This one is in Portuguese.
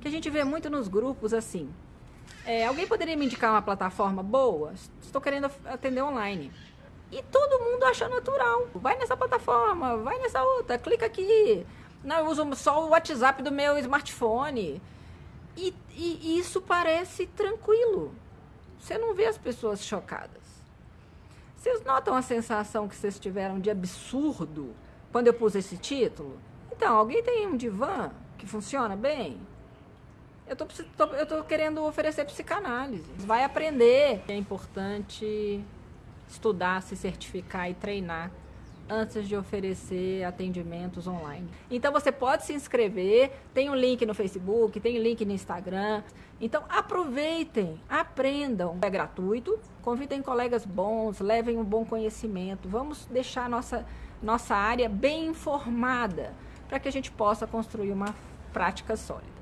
que a gente vê muito nos grupos assim. É, alguém poderia me indicar uma plataforma boa? Estou querendo atender online. E todo mundo acha natural. Vai nessa plataforma, vai nessa outra, clica aqui. Não, eu uso só o WhatsApp do meu smartphone. E, e, e isso parece tranquilo. Você não vê as pessoas chocadas. Vocês notam a sensação que vocês tiveram de absurdo quando eu pus esse título? Então, alguém tem um divã que funciona bem? Eu tô, tô, eu tô querendo oferecer psicanálise. Vai aprender. É importante estudar, se certificar e treinar antes de oferecer atendimentos online. Então você pode se inscrever, tem um link no Facebook, tem um link no Instagram. Então aproveitem, aprendam. É gratuito, convidem colegas bons, levem um bom conhecimento. Vamos deixar nossa, nossa área bem informada para que a gente possa construir uma prática sólida.